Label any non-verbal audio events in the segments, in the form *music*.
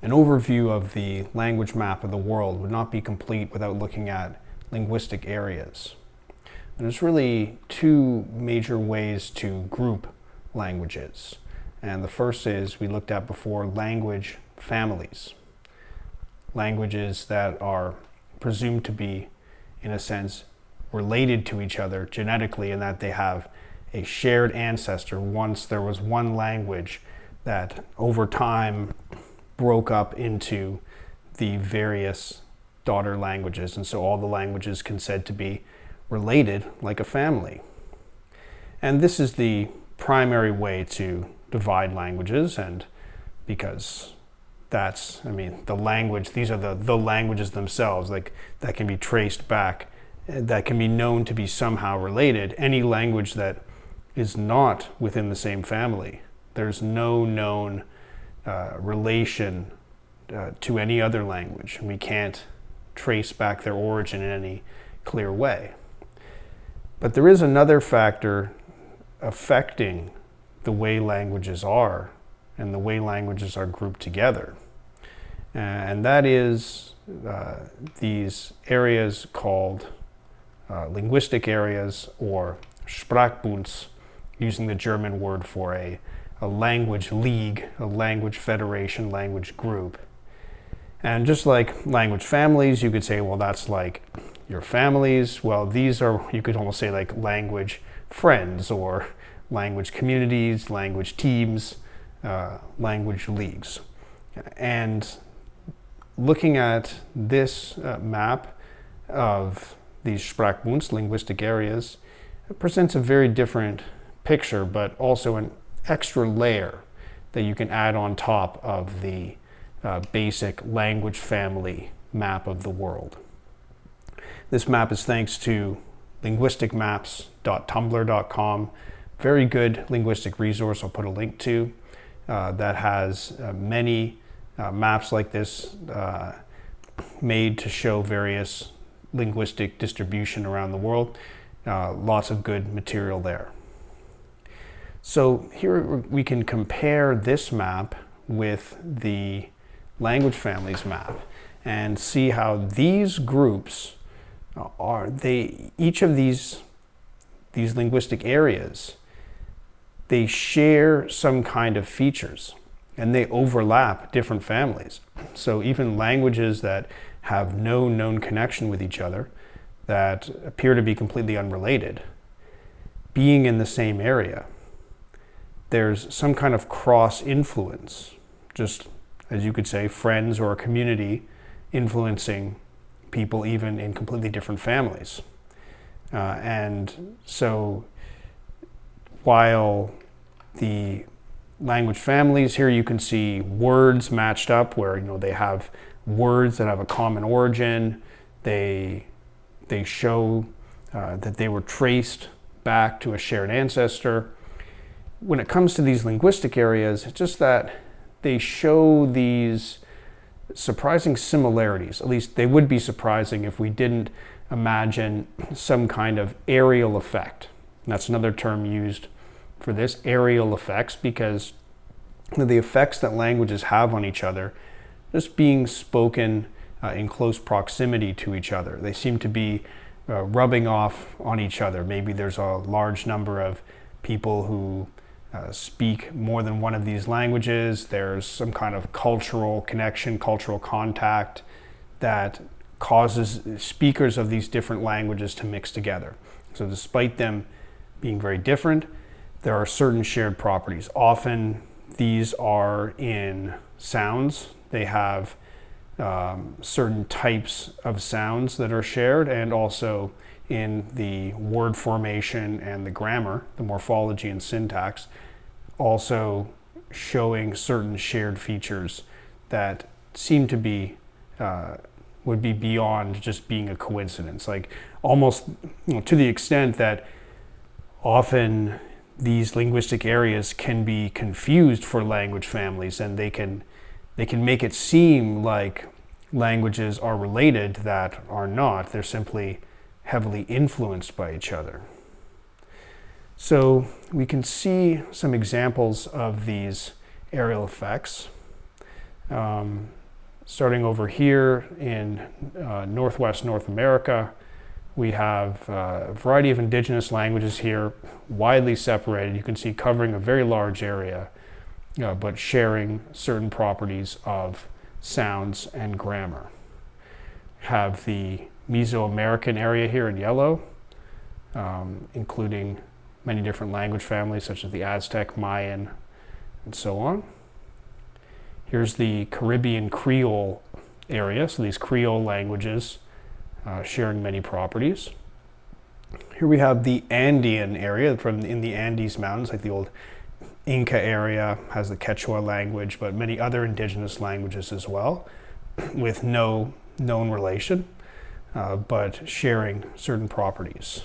An overview of the language map of the world would not be complete without looking at linguistic areas. And there's really two major ways to group languages. And the first is we looked at before language families. Languages that are presumed to be, in a sense, related to each other genetically in that they have a shared ancestor. Once there was one language that over time broke up into the various daughter languages. And so all the languages can said to be related like a family. And this is the primary way to divide languages and because that's, I mean, the language, these are the, the languages themselves, like that can be traced back, eh, that can be known to be somehow related. Any language that is not within the same family, there's no known uh, relation uh, to any other language. And we can't trace back their origin in any clear way. But there is another factor affecting the way languages are and the way languages are grouped together. Uh, and that is uh, these areas called uh, linguistic areas or Sprachbunds, using the German word for a a language league, a language federation, language group. And just like language families, you could say, well, that's like your families. Well, these are, you could almost say like language friends or language communities, language teams, uh, language leagues. And looking at this uh, map of these Sprachbunds, linguistic areas, presents a very different picture, but also an extra layer that you can add on top of the uh, basic language family map of the world. This map is thanks to linguisticmaps.tumblr.com. Very good linguistic resource I'll put a link to uh, that has uh, many uh, maps like this uh, made to show various linguistic distribution around the world. Uh, lots of good material there. So here we can compare this map with the language families map and see how these groups are. They each of these these linguistic areas they share some kind of features and they overlap different families. So even languages that have no known connection with each other that appear to be completely unrelated being in the same area there's some kind of cross influence, just as you could say, friends or a community influencing people even in completely different families. Uh, and so while the language families here you can see words matched up where you know they have words that have a common origin they they show uh, that they were traced back to a shared ancestor when it comes to these linguistic areas, it's just that they show these surprising similarities. At least they would be surprising if we didn't imagine some kind of areal effect. And that's another term used for this, areal effects, because the effects that languages have on each other, just being spoken uh, in close proximity to each other. They seem to be uh, rubbing off on each other. Maybe there's a large number of people who uh, speak more than one of these languages. There's some kind of cultural connection, cultural contact that causes speakers of these different languages to mix together. So despite them being very different, there are certain shared properties. Often these are in sounds. They have um, certain types of sounds that are shared and also in the word formation and the grammar, the morphology and syntax, also showing certain shared features that seem to be uh, would be beyond just being a coincidence. Like almost you know, to the extent that often these linguistic areas can be confused for language families and they can they can make it seem like languages are related that are not. They're simply heavily influenced by each other. So we can see some examples of these areal effects. Um, starting over here in uh, Northwest North America, we have uh, a variety of indigenous languages here, widely separated. You can see covering a very large area, uh, but sharing certain properties of sounds and grammar. Have the Mesoamerican area here in yellow, um, including many different language families such as the Aztec, Mayan, and so on. Here's the Caribbean Creole area, so these Creole languages uh, sharing many properties. Here we have the Andean area from in the Andes Mountains, like the old Inca area has the Quechua language, but many other indigenous languages as well, *clears throat* with no known relation, uh, but sharing certain properties.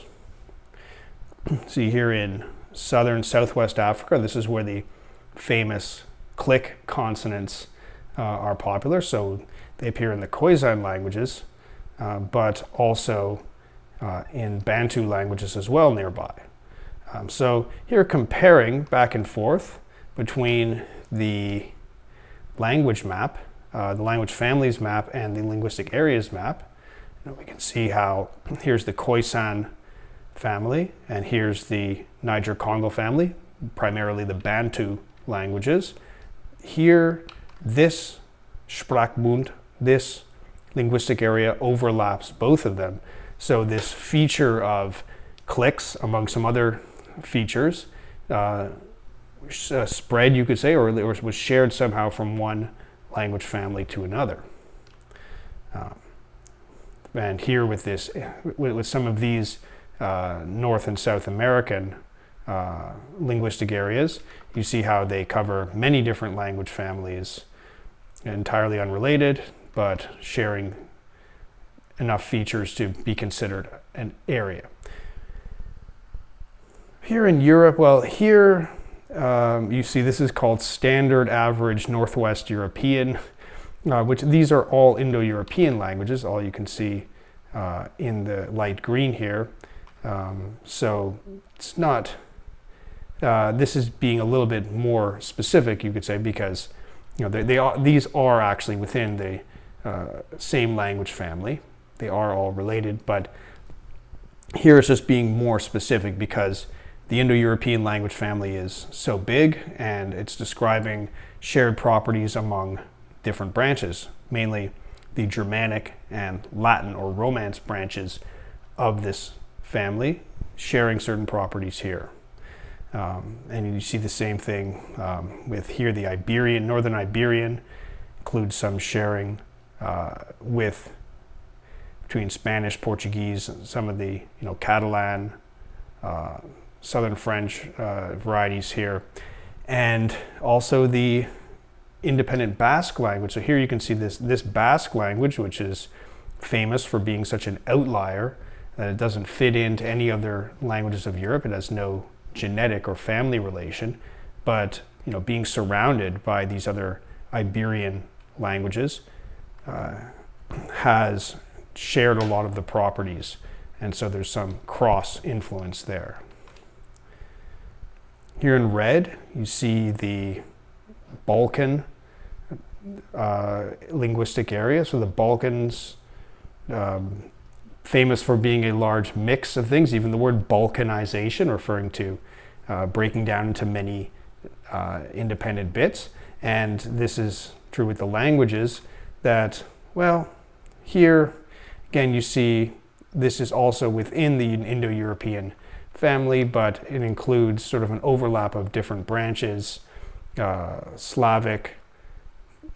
See here in southern southwest Africa, this is where the famous click consonants uh, are popular. So they appear in the Khoisan languages, uh, but also uh, in Bantu languages as well nearby. Um, so here comparing back and forth between the language map, uh, the language families map, and the linguistic areas map. We can see how here's the Khoisan family, and here's the Niger-Congo family, primarily the Bantu languages. Here, this Sprachbund, this linguistic area overlaps both of them. So this feature of clicks among some other features uh, uh, spread, you could say, or, or, was shared somehow from one language family to another. Um, and here with this, with, some of these uh, North and South American uh, linguistic areas, you see how they cover many different language families, entirely unrelated, but sharing enough features to be considered an area. Here in Europe, well, here um, you see this is called standard average Northwest European, uh, which these are all Indo-European languages, all you can see uh, in the light green here. Um, so it's not, uh, this is being a little bit more specific, you could say, because you know, they, they are, these are actually within the uh, same language family. They are all related, but here it's just being more specific because the Indo-European language family is so big and it's describing shared properties among different branches, mainly the Germanic and Latin or Romance branches of this family, sharing certain properties here. Um, and you see the same thing um, with here, the Iberian, Northern Iberian includes some sharing uh, with between Spanish, Portuguese, some of the you know Catalan, uh, Southern French uh, varieties here, and also the independent Basque language. So here you can see this this Basque language, which is famous for being such an outlier that it doesn't fit into any other languages of Europe. It has no genetic or family relation, but you know, being surrounded by these other Iberian languages uh, has shared a lot of the properties, and so there's some cross influence there. Here in red, you see the Balkan uh, linguistic area. So the Balkans, um, famous for being a large mix of things, even the word balkanization referring to uh, breaking down into many uh, independent bits. And this is true with the languages that, well, here again you see this is also within the Indo-European family, but it includes sort of an overlap of different branches, uh, Slavic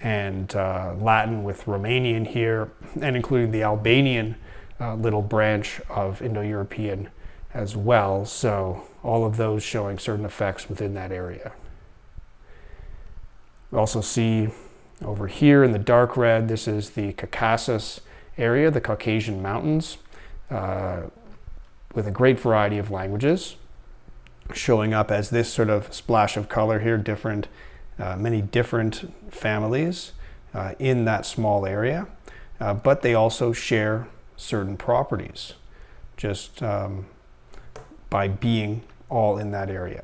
and uh, Latin with Romanian here, and including the Albanian uh, little branch of Indo-European as well. So all of those showing certain effects within that area. We also see over here in the dark red, this is the Caucasus area, the Caucasian Mountains, uh, with a great variety of languages showing up as this sort of splash of color here, different, uh, many different families uh, in that small area, uh, but they also share certain properties just um, by being all in that area.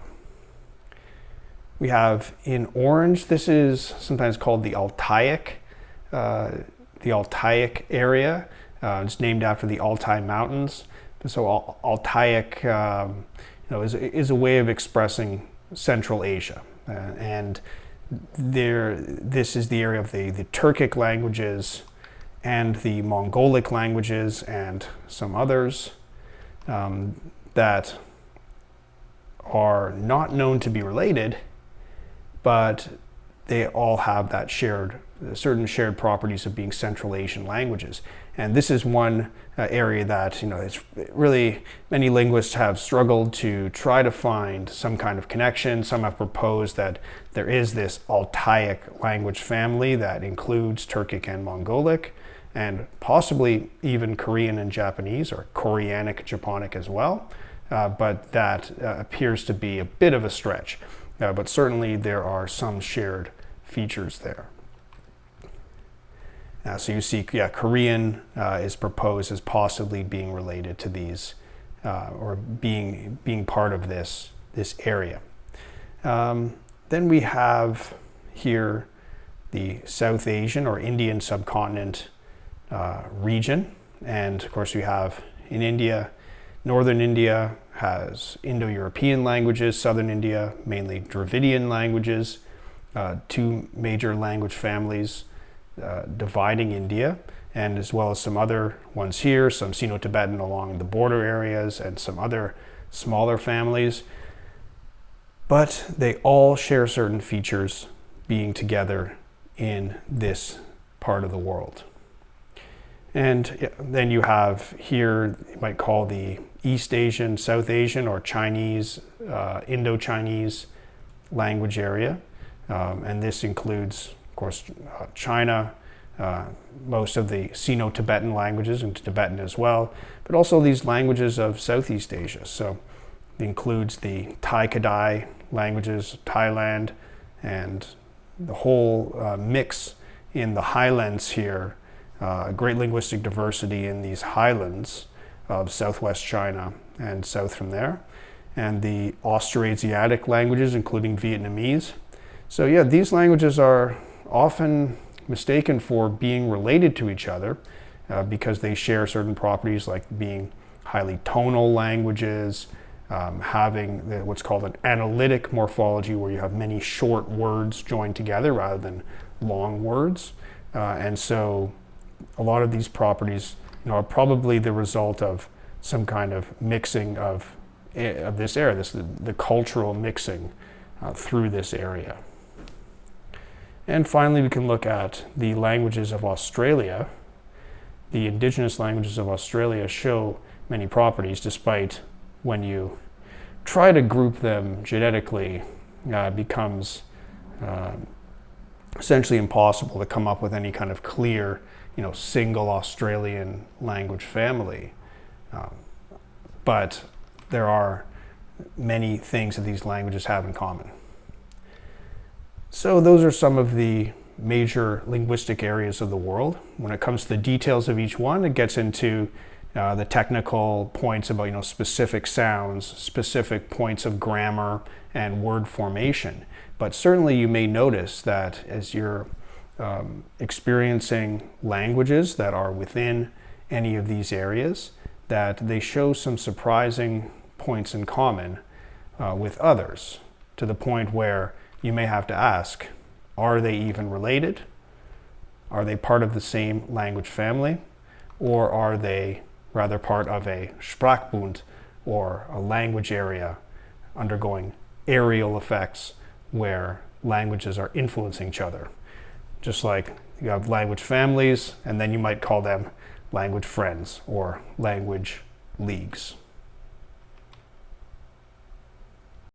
We have in orange, this is sometimes called the Altaic, uh, the Altaic area. Uh, it's named after the Altai Mountains. So Al Altaic um, you know, is, is a way of expressing Central Asia. Uh, and there, this is the area of the, the Turkic languages and the Mongolic languages and some others um, that are not known to be related, but they all have that shared, certain shared properties of being Central Asian languages. And this is one uh, area that, you know, it's really, many linguists have struggled to try to find some kind of connection. Some have proposed that there is this Altaic language family that includes Turkic and Mongolic, and possibly even Korean and Japanese, or Koreanic Japonic as well. Uh, but that uh, appears to be a bit of a stretch. Uh, but certainly there are some shared features there. Uh, so you see, yeah, Korean uh, is proposed as possibly being related to these, uh, or being being part of this this area. Um, then we have here the South Asian or Indian subcontinent uh, region, and of course we have in India, northern India has Indo-European languages, southern India mainly Dravidian languages, uh, two major language families uh, dividing India, and as well as some other ones here, some Sino-Tibetan along the border areas, and some other smaller families. But they all share certain features being together in this part of the world. And then you have here, you might call the East Asian, South Asian, or Chinese, uh, Indo-Chinese language area. Um, and this includes of course, uh, China, uh, most of the Sino-Tibetan languages, and Tibetan as well, but also these languages of Southeast Asia. So it includes the Tai-Kadai languages Thailand and the whole uh, mix in the highlands here, uh, great linguistic diversity in these highlands of southwest China and south from there, and the Austroasiatic languages, including Vietnamese. So yeah, these languages are often mistaken for being related to each other uh, because they share certain properties like being highly tonal languages, um, having the, what's called an analytic morphology where you have many short words joined together rather than long words. Uh, and so a lot of these properties you know, are probably the result of some kind of mixing of, eh, of this area, this, the, the cultural mixing uh, through this area. And finally, we can look at the languages of Australia. The indigenous languages of Australia show many properties, despite when you try to group them genetically, uh, becomes uh, essentially impossible to come up with any kind of clear, you know, single Australian language family. Um, but there are many things that these languages have in common. So those are some of the major linguistic areas of the world. When it comes to the details of each one, it gets into uh, the technical points about you know specific sounds, specific points of grammar and word formation. But certainly you may notice that as you're um, experiencing languages that are within any of these areas, that they show some surprising points in common uh, with others to the point where you may have to ask, are they even related? Are they part of the same language family? Or are they rather part of a Sprachbund or a language area undergoing areal effects where languages are influencing each other? Just like you have language families, and then you might call them language friends or language leagues.